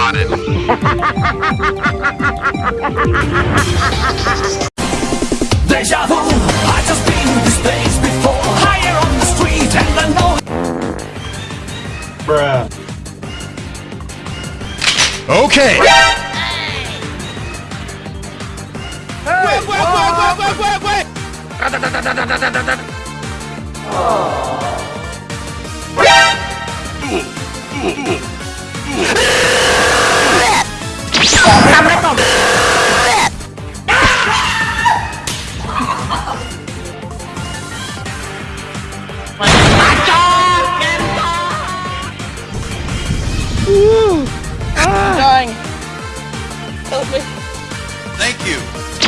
spotted. Deja vu, I just been to this place before Higher on the street and I know Bruh. Okay. dying.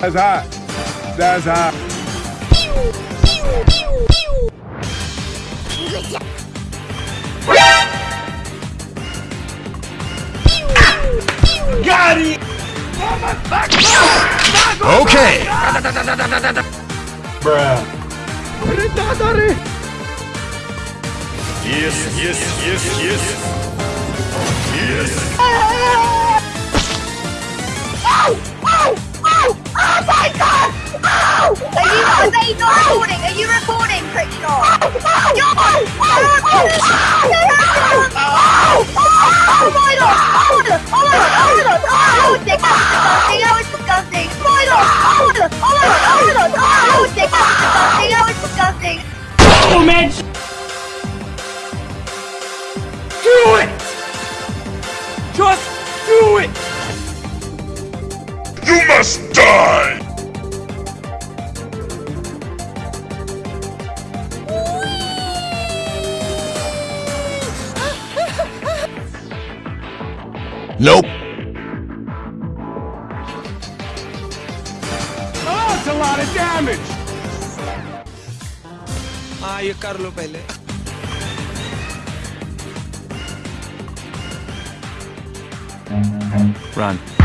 That's hot. That's hot. Okay. Bruh. Yes, yes, yes, yes. Yes. Are you, are they not recording? Are you recording, Crickshaw? You're Oh Nope. Oh, that's a lot of damage. हाँ ये कर लो पहले Run.